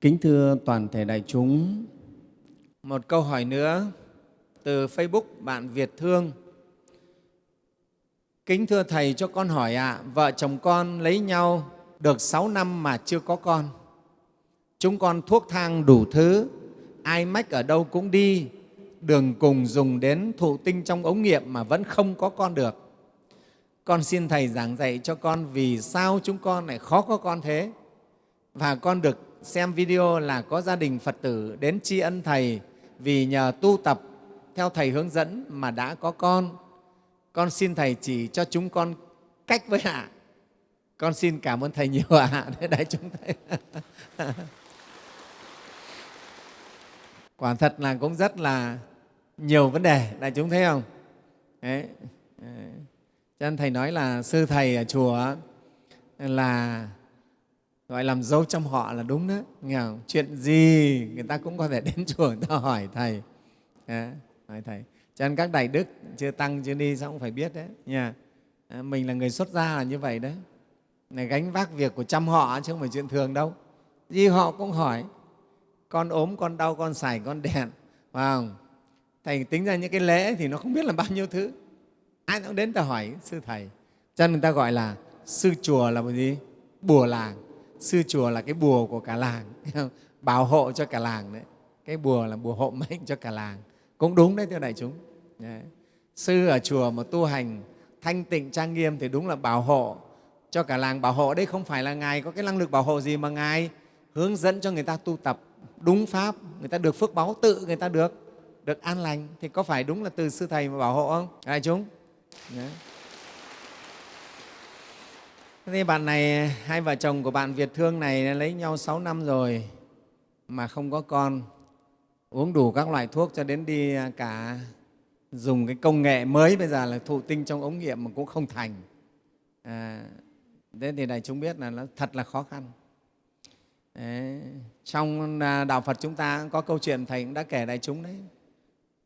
Kính thưa toàn thể đại chúng, một câu hỏi nữa từ Facebook bạn Việt Thương. Kính thưa Thầy cho con hỏi ạ, à, vợ chồng con lấy nhau được 6 năm mà chưa có con. Chúng con thuốc thang đủ thứ, ai mách ở đâu cũng đi, đường cùng dùng đến thụ tinh trong ống nghiệm mà vẫn không có con được. Con xin Thầy giảng dạy cho con vì sao chúng con lại khó có con thế. Và con được xem video là có gia đình Phật tử đến tri ân Thầy vì nhờ tu tập theo Thầy hướng dẫn mà đã có con. Con xin Thầy chỉ cho chúng con cách với ạ. Con xin cảm ơn Thầy nhiều ạ. À. Đại chúng Thầy. Quả thật là cũng rất là nhiều vấn đề, đại chúng thấy không? Đấy. Cho nên Thầy nói là sư Thầy ở chùa là gọi làm dấu trong họ là đúng đó nghe không? chuyện gì? Người ta cũng có thể đến chùa người ta hỏi thầy. À, hỏi thầy. Cho nên các đại đức chưa tăng chưa đi sao cũng phải biết đấy. Nha. À, mình là người xuất gia là như vậy đấy. Này gánh vác việc của trăm họ chứ không phải chuyện thường đâu. Gì họ cũng hỏi con ốm con đau con sải con đèn phải không? Thầy tính ra những cái lễ thì nó không biết là bao nhiêu thứ. Ai cũng đến ta hỏi sư thầy. Cho nên người ta gọi là sư chùa là một gì? Bùa làng sư chùa là cái bùa của cả làng bảo hộ cho cả làng đấy. Cái bùa là bùa hộ mệnh cho cả làng. Cũng đúng đấy, thưa đại chúng. Đấy. sư ở chùa mà tu hành thanh tịnh trang nghiêm thì đúng là bảo hộ cho cả làng. Bảo hộ đấy không phải là ngài có cái năng lực bảo hộ gì mà ngài hướng dẫn cho người ta tu tập đúng pháp, người ta được phước báu tự người ta được được an lành. Thì có phải đúng là từ sư thầy mà bảo hộ không? Đại chúng. Đấy. Thế bạn này, hai vợ chồng của bạn Việt Thương này lấy nhau 6 năm rồi mà không có con, uống đủ các loại thuốc cho đến đi à, cả dùng cái công nghệ mới bây giờ là thụ tinh trong ống nghiệm mà cũng không thành. À, thế thì đại chúng biết là nó thật là khó khăn. Đấy. Trong à, Đạo Phật chúng ta có câu chuyện Thầy cũng đã kể đại chúng đấy.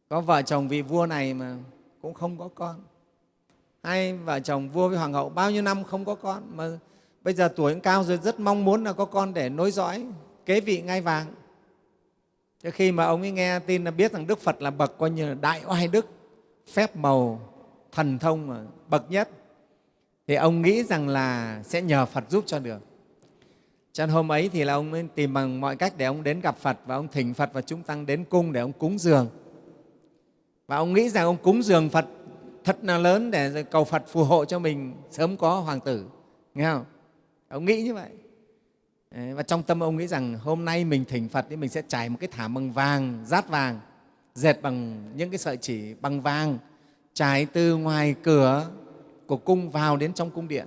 Có vợ chồng vị vua này mà cũng không có con hai vợ chồng vua với hoàng hậu bao nhiêu năm không có con mà bây giờ tuổi cũng cao rồi rất mong muốn là có con để nối dõi kế vị ngai vàng Thế khi mà ông ấy nghe tin là biết rằng Đức Phật là bậc coi như là đại oai đức, phép màu, thần thông mà bậc nhất, thì ông nghĩ rằng là sẽ nhờ Phật giúp cho được. Cho nên hôm ấy thì là ông ấy tìm bằng mọi cách để ông đến gặp Phật và ông thỉnh Phật và chúng tăng đến cung để ông cúng dường. Và ông nghĩ rằng ông cúng dường Phật thật là lớn để cầu Phật phù hộ cho mình sớm có hoàng tử. Nghe không? Ông nghĩ như vậy. Và trong tâm ông nghĩ rằng hôm nay mình thỉnh Phật thì mình sẽ trải một cái thảm bằng vàng, rát vàng, dệt bằng những cái sợi chỉ bằng vàng, trải từ ngoài cửa của cung vào đến trong cung điện.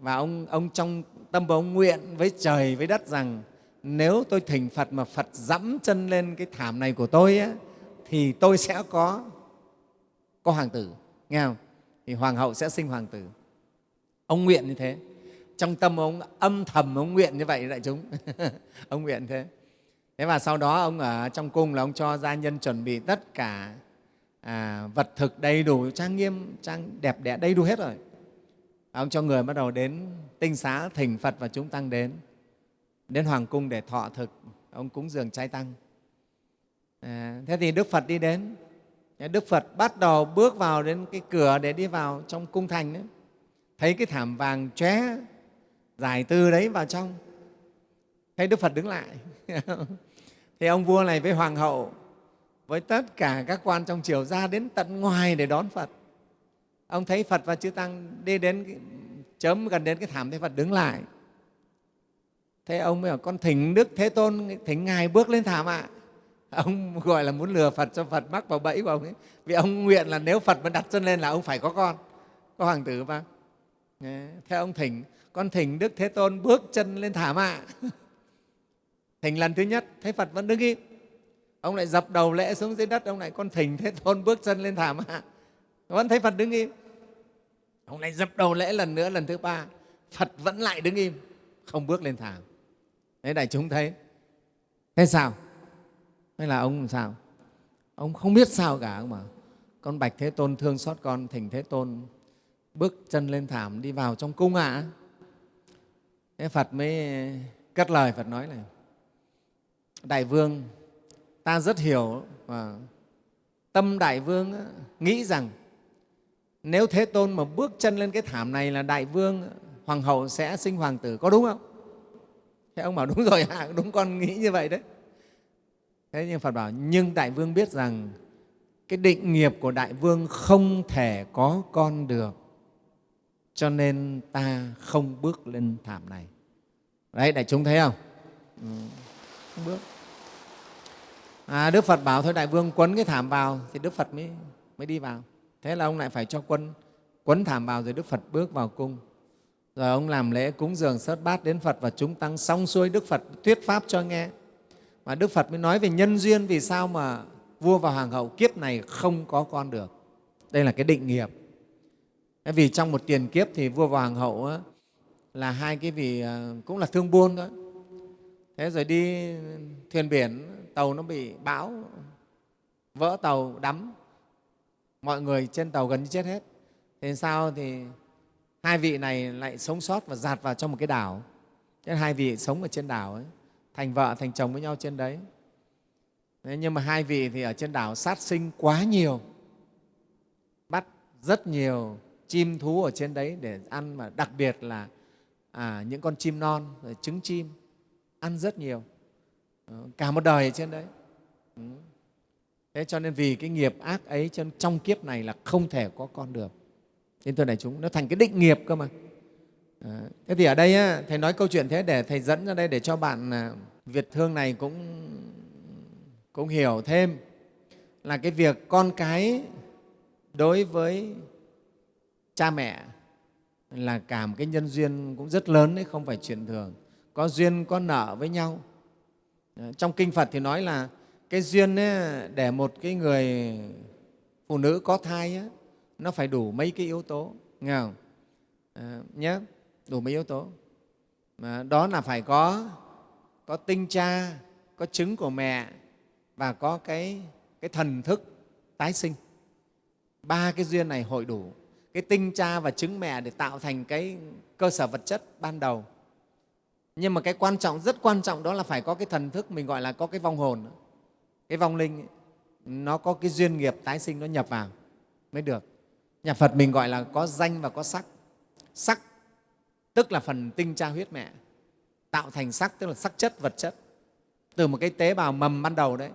Và ông, ông trong tâm ông nguyện với trời, với đất rằng nếu tôi thỉnh Phật mà Phật dẫm chân lên cái thảm này của tôi ấy, thì tôi sẽ có có hoàng tử nghe không? Thì hoàng hậu sẽ sinh hoàng tử. Ông nguyện như thế. Trong tâm ông âm thầm ông nguyện như vậy đại chúng. Ông nguyện thế. Thế và sau đó ông ở trong cung là ông cho gia nhân chuẩn bị tất cả à, vật thực đầy đủ trang nghiêm trang đẹp đẽ đầy đủ hết rồi. Ông cho người bắt đầu đến tinh xá thỉnh phật và chúng tăng đến. Đến hoàng cung để thọ thực. Ông cúng dường trai tăng. À, thế thì đức phật đi đến. Đức Phật bắt đầu bước vào đến cái cửa để đi vào trong cung thành đấy. Thấy cái thảm vàng chóe giải tư đấy vào trong. Thấy Đức Phật đứng lại. thì ông vua này với hoàng hậu với tất cả các quan trong triều ra đến tận ngoài để đón Phật. Ông thấy Phật và chư Tăng đi đến cái, chớm gần đến cái thảm thấy Phật đứng lại. Thế ông mới bảo con thỉnh Đức Thế Tôn, thỉnh Ngài bước lên thảm ạ. À ông gọi là muốn lừa Phật cho Phật mắc vào bẫy của ông ấy. Vì ông nguyện là nếu Phật mà đặt chân lên là ông phải có con, có hoàng tử mà. Theo ông thỉnh, con thỉnh Đức Thế Tôn bước chân lên thả mạ. thỉnh lần thứ nhất, thấy Phật vẫn đứng im. Ông lại dập đầu lễ xuống dưới đất, ông lại con thỉnh Thế Tôn bước chân lên thả mạ. Vẫn thấy Phật đứng im. Ông lại dập đầu lễ lần nữa, lần thứ ba, Phật vẫn lại đứng im, không bước lên thảm. Đấy đại chúng thấy. Thế sao? Hay là ông làm sao? Ông không biết sao cả mà con bạch thế tôn thương xót con thỉnh thế tôn bước chân lên thảm đi vào trong cung ạ. À. thế phật mới cất lời phật nói này đại vương ta rất hiểu và tâm đại vương nghĩ rằng nếu thế tôn mà bước chân lên cái thảm này là đại vương hoàng hậu sẽ sinh hoàng tử có đúng không? Thế ông bảo đúng rồi à, đúng con nghĩ như vậy đấy thế nhưng phật bảo nhưng đại vương biết rằng cái định nghiệp của đại vương không thể có con được cho nên ta không bước lên thảm này. Đấy đại chúng thấy không? Ừ, không bước. À, đức phật bảo thôi đại vương quấn cái thảm vào thì đức phật mới, mới đi vào. Thế là ông lại phải cho quân quấn thảm vào rồi đức phật bước vào cung. Rồi ông làm lễ cúng dường sớt bát đến phật và chúng tăng xong xuôi đức phật thuyết pháp cho nghe và đức phật mới nói về nhân duyên vì sao mà vua và hoàng hậu kiếp này không có con được. Đây là cái định nghiệp. Vì trong một tiền kiếp thì vua và hoàng hậu là hai cái vị à, cũng là thương buôn thôi. Thế rồi đi thuyền biển, tàu nó bị bão, vỡ tàu đắm. Mọi người trên tàu gần như chết hết. Thế sao thì hai vị này lại sống sót và dạt vào trong một cái đảo. Thế hai vị sống ở trên đảo ấy thành vợ thành chồng với nhau trên đấy. Thế nhưng mà hai vị thì ở trên đảo sát sinh quá nhiều bắt rất nhiều chim thú ở trên đấy để ăn mà đặc biệt là à, những con chim non rồi trứng chim ăn rất nhiều. Ờ, cả một đời ở trên đấy. Ừ. Thế cho nên vì cái nghiệp ác ấy trong, trong kiếp này là không thể có con được. Nên thưa đại chúng nó thành cái định nghiệp cơ mà à, thế thì ở đây á, thầy nói câu chuyện thế để thầy dẫn ra đây để cho bạn à, việt thương này cũng cũng hiểu thêm là cái việc con cái đối với cha mẹ là cả một cái nhân duyên cũng rất lớn đấy không phải chuyện thường. Có duyên có nợ với nhau. Ờ, trong kinh phật thì nói là cái duyên ấy, để một cái người phụ nữ có thai ấy, nó phải đủ mấy cái yếu tố nghe không? Ờ, à, nhé đủ mấy yếu tố. Mà đó là phải có có tinh cha có trứng của mẹ và có cái, cái thần thức tái sinh. Ba cái duyên này hội đủ. Cái tinh cha và trứng mẹ để tạo thành cái cơ sở vật chất ban đầu. Nhưng mà cái quan trọng rất quan trọng đó là phải có cái thần thức mình gọi là có cái vong hồn. Cái vong linh ấy, nó có cái duyên nghiệp tái sinh nó nhập vào mới được. Nhà phật mình gọi là có danh và có sắc. Sắc tức là phần tinh cha huyết mẹ. Tạo thành sắc tức là sắc chất vật chất. Từ một cái tế bào mầm ban đầu đấy.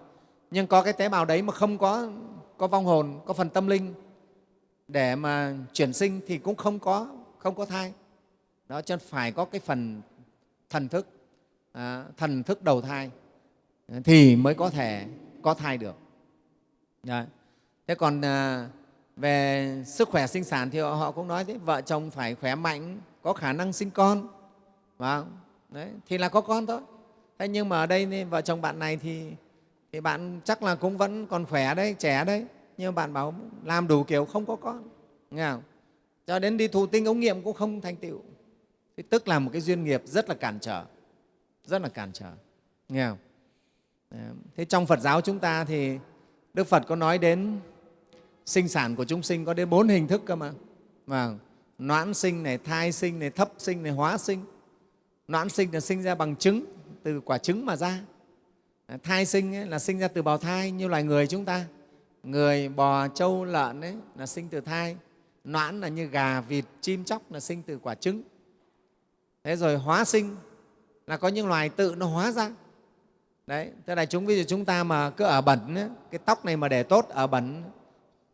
Nhưng có cái tế bào đấy mà không có có vong hồn có phần tâm linh để mà chuyển sinh thì cũng không có không có thai. Đó cho nên phải có cái phần thần thức. À, thần thức đầu thai thì mới có thể có thai được. Đấy. thế còn à, về sức khỏe sinh sản thì họ cũng nói thế vợ chồng phải khỏe mạnh có khả năng sinh con và đấy, thì là có con thôi thế nhưng mà ở đây vợ chồng bạn này thì thì bạn chắc là cũng vẫn còn khỏe đấy trẻ đấy nhưng bạn bảo làm đủ kiểu không có con nghe không? cho đến đi thụ tinh ống nghiệm cũng không thành tựu thì tức là một cái duyên nghiệp rất là cản trở rất là cản trở nghe không? thế trong phật giáo chúng ta thì đức phật có nói đến sinh sản của chúng sinh có đến bốn hình thức cơ mà vâng noãn sinh này thai sinh này thấp sinh này hóa sinh. Noãn sinh là sinh ra bằng trứng từ quả trứng mà ra. À, thai sinh ấy, là sinh ra từ bào thai như loài người chúng ta. Người bò trâu lợn ấy là sinh từ thai. Noãn là như gà vịt chim chóc là sinh từ quả trứng. Thế rồi hóa sinh là có những loài tự nó hóa ra. Đấy thế là chúng ví dụ chúng ta mà cứ ở bẩn ấy, cái tóc này mà để tốt ở bẩn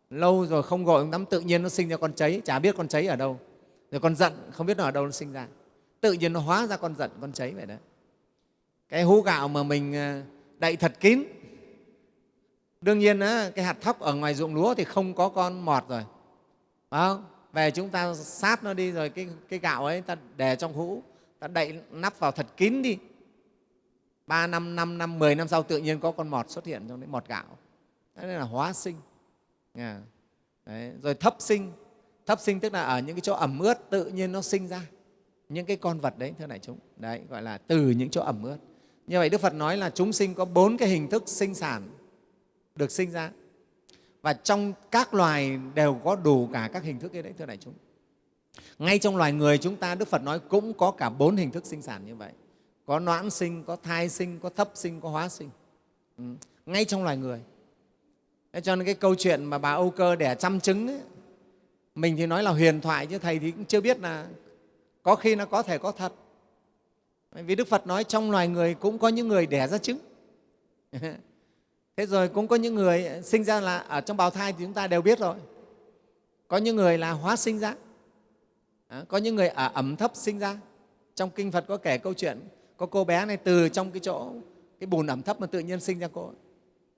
lâu rồi không gọi, tắm tự nhiên nó sinh ra con cháy chả biết con cháy ở đâu. Rồi con giận không biết nó ở đâu nó sinh ra. Tự nhiên nó hóa ra con giận con cháy vậy đấy. Cái hũ gạo mà mình à, đậy thật kín. Đương nhiên á, cái hạt thóc ở ngoài ruộng lúa thì không có con mọt rồi. Phải không? về chúng ta sát nó đi rồi cái, cái gạo ấy ta để trong hũ ta đậy nắp vào thật kín đi. Ba năm năm năm mười năm sau tự nhiên có con mọt xuất hiện trong đấy mọt gạo. Đấy là hóa sinh đấy. rồi thấp sinh. Thấp sinh tức là ở những cái chỗ ẩm ướt tự nhiên nó sinh ra. Những cái con vật đấy, thưa đại chúng. Đấy, gọi là từ những chỗ ẩm ướt. Như vậy đức phật nói là chúng sinh có bốn cái hình thức sinh sản được sinh ra. Và trong các loài đều có đủ cả các hình thức ấy đấy, thưa đại chúng. Ngay trong loài người chúng ta, đức phật nói cũng có cả bốn hình thức sinh sản như vậy. Có noãn sinh, có thai sinh, có thấp sinh, có hóa sinh. Ừ. ngay trong loài người. Thế cho nên cái câu chuyện mà bà âu cơ đẻ trăm trứng ấy, mình thì nói là huyền thoại chứ thầy thì cũng chưa biết là có khi nó có thể có thật. Vì đức phật nói trong loài người cũng có những người đẻ ra trứng. Thế rồi cũng có những người sinh ra là ở trong bào thai thì chúng ta đều biết rồi. Có những người là hóa sinh ra. Có những người ở ẩm thấp sinh ra. Trong kinh phật có kể câu chuyện có cô bé này từ trong cái chỗ cái bùn ẩm thấp mà tự nhiên sinh ra cô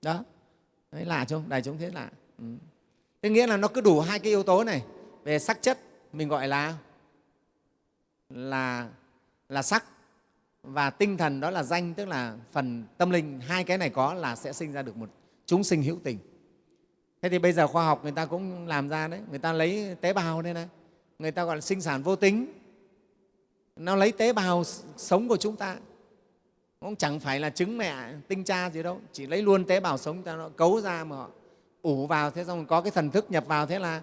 đó đấy, lạ không? Đại chúng thế lạ. Ừ. thế nghĩa là nó cứ đủ hai cái yếu tố này. Về sắc chất, mình gọi là là là sắc. Và tinh thần đó là danh, tức là phần tâm linh. Hai cái này có là sẽ sinh ra được một chúng sinh hữu tình. Thế thì bây giờ khoa học người ta cũng làm ra đấy. Người ta lấy tế bào đây này. Người ta gọi là sinh sản vô tính. Nó lấy tế bào sống của chúng ta cũng chẳng phải là trứng mẹ tinh cha gì đâu chỉ lấy luôn tế bào sống ta nó cấu ra mà họ ủ vào thế xong có cái thần thức nhập vào thế là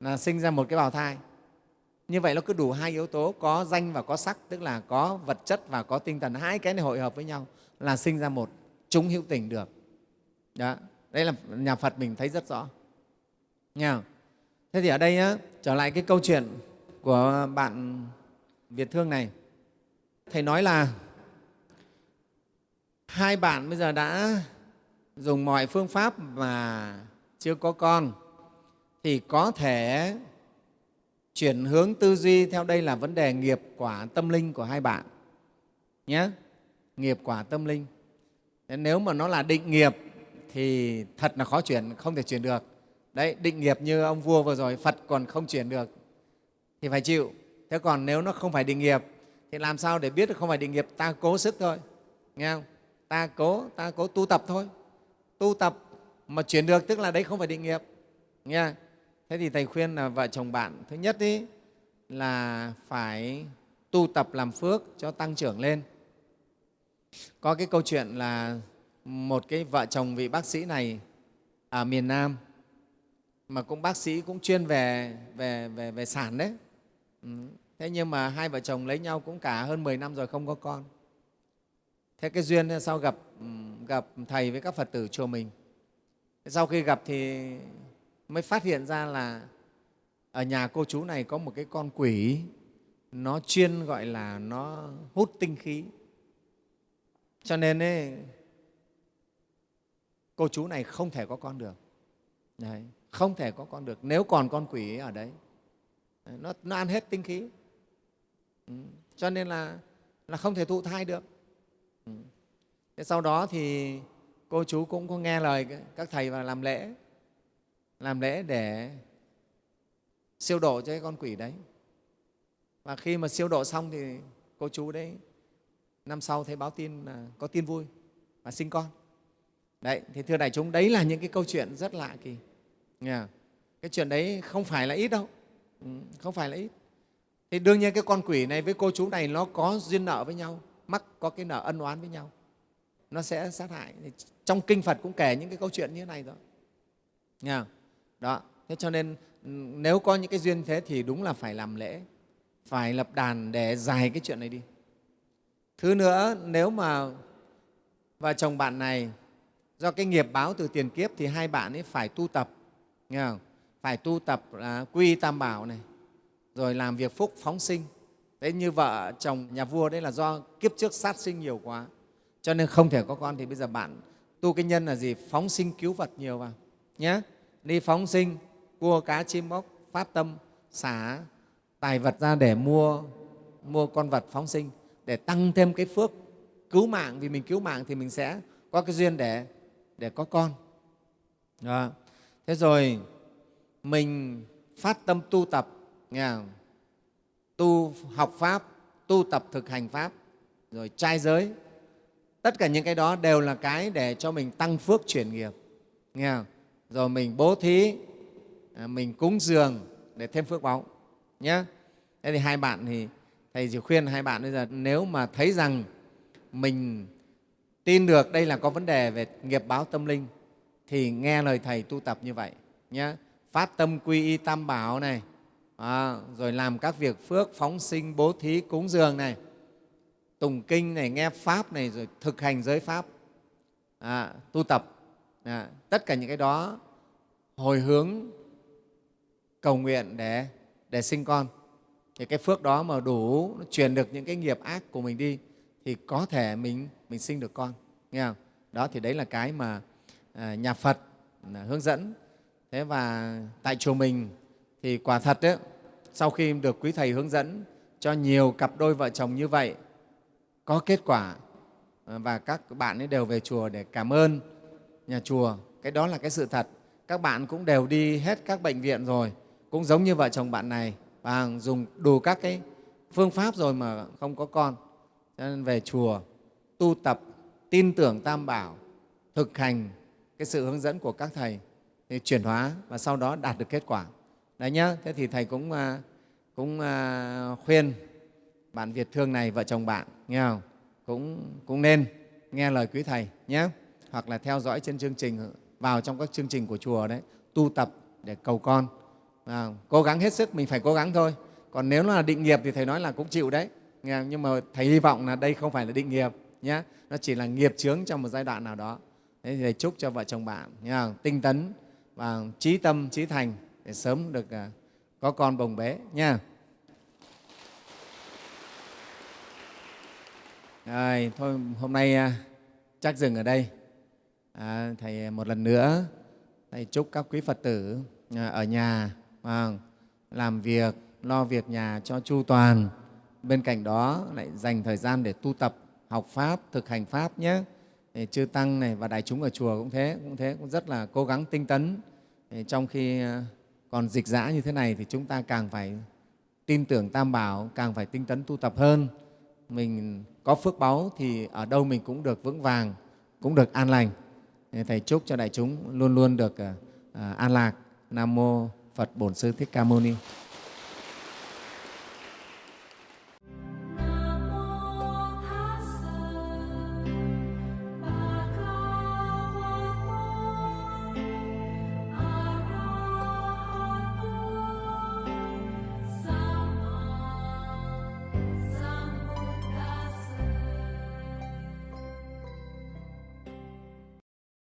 là sinh ra một cái bào thai. Như vậy nó cứ đủ hai yếu tố có danh và có sắc tức là có vật chất và có tinh thần. Hai cái này hội hợp với nhau là sinh ra một chúng hữu tình được. Đó đây là nhà phật mình thấy rất rõ. Nha thế thì ở đây á, trở lại cái câu chuyện của bạn việt thương này. Thầy nói là hai bạn bây giờ đã dùng mọi phương pháp mà chưa có con, thì có thể chuyển hướng tư duy theo đây là vấn đề nghiệp quả tâm linh của hai bạn nhé. Nghiệp quả tâm linh. Nếu mà nó là định nghiệp thì thật là khó chuyển, không thể chuyển được. Đấy, định nghiệp như ông vua vừa rồi, phật còn không chuyển được thì phải chịu. Thế còn nếu nó không phải định nghiệp thì làm sao để biết được không phải định nghiệp? Ta cố sức thôi, nghe không? Ta cố ta cố tu tập thôi tu tập mà chuyển được tức là đấy không phải định nghiệp nha. thế thì thầy khuyên là vợ chồng bạn thứ nhất ý, là phải tu tập làm phước cho tăng trưởng lên có cái câu chuyện là một cái vợ chồng vị bác sĩ này ở miền Nam mà cũng bác sĩ cũng chuyên về về về, về sản đấy ừ. thế nhưng mà hai vợ chồng lấy nhau cũng cả hơn 10 năm rồi không có con thế cái duyên sau gặp gặp thầy với các phật tử chùa mình. Sau khi gặp thì mới phát hiện ra là ở nhà cô chú này có một cái con quỷ nó chuyên gọi là nó hút tinh khí. Cho nên ấy, cô chú này không thể có con được. Đấy, không thể có con được. Nếu còn con quỷ ở đấy nó, nó ăn hết tinh khí. Ừ, cho nên là, là không thể thụ thai được. Ừ. thế sau đó thì cô chú cũng có nghe lời các thầy và làm lễ. Làm lễ để siêu độ cho cái con quỷ đấy. Và khi mà siêu độ xong thì cô chú đấy năm sau thấy báo tin là có tin vui và sinh con. Đấy, thì thưa đại chúng, đấy là những cái câu chuyện rất lạ kỳ. Nghe cái chuyện đấy không phải là ít đâu. Ừ, không phải là ít. Thì đương nhiên cái con quỷ này với cô chú này nó có duyên nợ với nhau mắc có cái nợ ân oán với nhau. Nó sẽ sát hại. Trong kinh phật cũng kể những cái câu chuyện như thế này rồi. Nghe đó. Thế cho nên ừ, nếu có những cái duyên thế thì đúng là phải làm lễ, phải lập đàn để dài cái chuyện này đi. Thứ nữa, nếu mà vợ chồng bạn này, do cái nghiệp báo từ tiền kiếp thì hai bạn ấy phải tu tập, nghe không? phải tu tập là quy tam bảo này, rồi làm việc phúc phóng sinh thế như vợ chồng nhà vua đấy là do kiếp trước sát sinh nhiều quá. Cho nên không thể có con thì bây giờ bạn tu cái nhân là gì? Phóng sinh cứu vật nhiều vào nhé đi phóng sinh, cua cá chim bóc phát tâm, xả tài vật ra để mua mua con vật phóng sinh, để tăng thêm cái phước cứu mạng. Vì mình cứu mạng thì mình sẽ có cái duyên để để có con. Đó. thế rồi mình phát tâm tu tập, nghe không? Tu học pháp, tu tập thực hành pháp, rồi trai giới. Tất cả những cái đó đều là cái để cho mình tăng phước chuyển nghiệp. Nghe không? rồi mình bố thí à, mình cúng dường để thêm phước báu. Nhé thế thì hai bạn thì, thầy chỉ khuyên hai bạn bây giờ, nếu mà thấy rằng mình tin được đây là có vấn đề về nghiệp báo tâm linh, thì nghe lời thầy tu tập như vậy nhé phát tâm quy y tam bảo này à, rồi làm các việc phước phóng sinh bố thí cúng dường này. Tùng kinh này nghe pháp này rồi thực hành giới pháp. À, tu tập. À, tất cả những cái đó hồi hướng cầu nguyện để để sinh con. Thì cái phước đó mà đủ nó truyền được những cái nghiệp ác của mình đi thì có thể mình mình sinh được con. Nghe không? Đó thì đấy là cái mà à, nhà Phật à, hướng dẫn. Thế và tại chùa mình thì quả thật ấy, sau khi được quý thầy hướng dẫn cho nhiều cặp đôi vợ chồng như vậy có kết quả ờ, và các bạn ấy đều về chùa để cảm ơn nhà chùa. Cái đó là cái sự thật. Các bạn cũng đều đi hết các bệnh viện rồi cũng giống như vợ chồng bạn này và dùng đủ các cái phương pháp rồi mà không có con. Cho nên về chùa tu tập tin tưởng tam bảo thực hành cái sự hướng dẫn của các thầy thì chuyển hóa và sau đó đạt được kết quả đấy nhá thế thì thầy cũng à, cũng à, khuyên bạn việt thương này vợ chồng bạn nghe không? Cũng cũng nên nghe lời quý thầy nhé hoặc là theo dõi trên chương trình vào trong các chương trình của chùa đấy tu tập để cầu con. À, cố gắng hết sức mình phải cố gắng thôi. Còn nếu là định nghiệp thì thầy nói là cũng chịu đấy nghe nhưng mà thầy hy vọng là đây không phải là định nghiệp nhé nó chỉ là nghiệp chướng trong một giai đoạn nào đó. Thế thì thầy chúc cho vợ chồng bạn nhé, tinh tấn và trí tâm trí thành để sớm được à, có con bồng bé nha. Rồi thôi hôm nay à, chắc dừng ở đây. À, thầy à, một lần nữa thầy chúc các quý phật tử ở nhà làm việc lo việc nhà cho chu toàn. Bên cạnh đó lại dành thời gian để tu tập học pháp thực hành pháp nhé. Thì chư tăng này và đại chúng ở chùa cũng thế cũng thế cũng rất là cố gắng tinh tấn. Trong khi còn dịch dã như thế này thì chúng ta càng phải tin tưởng tam bảo, càng phải tinh tấn tu tập hơn. Mình có phước báu thì ở đâu mình cũng được vững vàng, cũng được an lành. Thầy chúc cho đại chúng luôn luôn được ờ, à, an lạc. Nam mô phật bổn sư thích ca mâu ni.